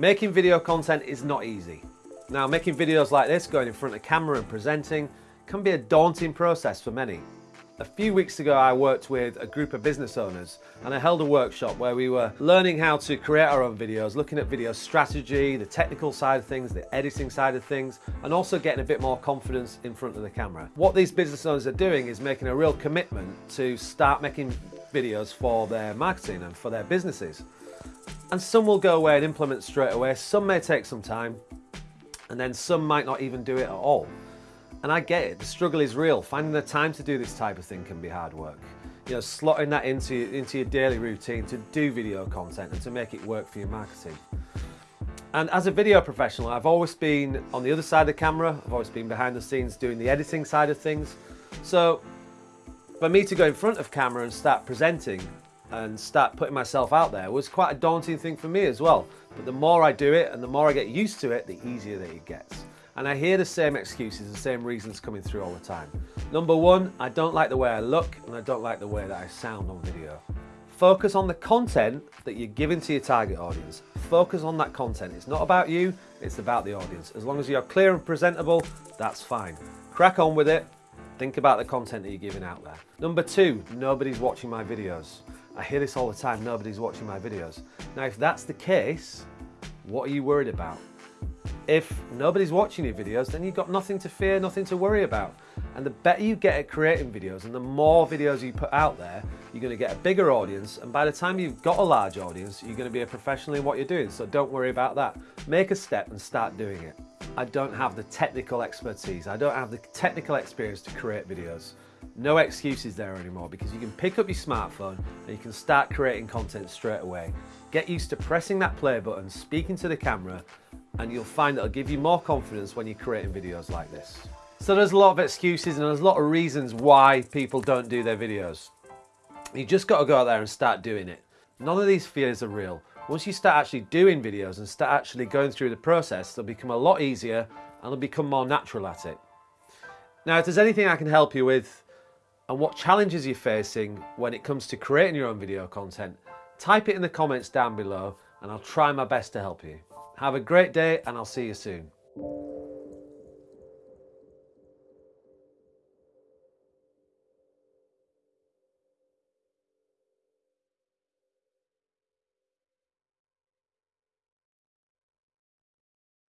Making video content is not easy. Now, making videos like this, going in front of camera and presenting, can be a daunting process for many. A few weeks ago, I worked with a group of business owners and I held a workshop where we were learning how to create our own videos, looking at video strategy, the technical side of things, the editing side of things, and also getting a bit more confidence in front of the camera. What these business owners are doing is making a real commitment to start making videos for their marketing and for their businesses. And some will go away and implement straight away, some may take some time, and then some might not even do it at all. And I get it, the struggle is real. Finding the time to do this type of thing can be hard work. You know, slotting that into, into your daily routine to do video content and to make it work for your marketing. And as a video professional, I've always been on the other side of the camera. I've always been behind the scenes doing the editing side of things. So for me to go in front of camera and start presenting and start putting myself out there was quite a daunting thing for me as well. But the more I do it and the more I get used to it, the easier that it gets. And I hear the same excuses, the same reasons coming through all the time. Number one, I don't like the way I look and I don't like the way that I sound on video. Focus on the content that you're giving to your target audience. Focus on that content. It's not about you, it's about the audience. As long as you're clear and presentable, that's fine. Crack on with it. Think about the content that you're giving out there. Number two, nobody's watching my videos. I hear this all the time, nobody's watching my videos. Now, if that's the case, what are you worried about? If nobody's watching your videos, then you've got nothing to fear, nothing to worry about. And the better you get at creating videos and the more videos you put out there, you're going to get a bigger audience. And by the time you've got a large audience, you're going to be a professional in what you're doing. So don't worry about that. Make a step and start doing it. I don't have the technical expertise. I don't have the technical experience to create videos. No excuses there anymore because you can pick up your smartphone and you can start creating content straight away. Get used to pressing that play button, speaking to the camera, and you'll find it'll give you more confidence when you're creating videos like this. So there's a lot of excuses and there's a lot of reasons why people don't do their videos. You just got to go out there and start doing it. None of these fears are real. Once you start actually doing videos and start actually going through the process, they'll become a lot easier and they'll become more natural at it. Now, if there's anything I can help you with and what challenges you're facing when it comes to creating your own video content, type it in the comments down below and I'll try my best to help you. Have a great day and I'll see you soon.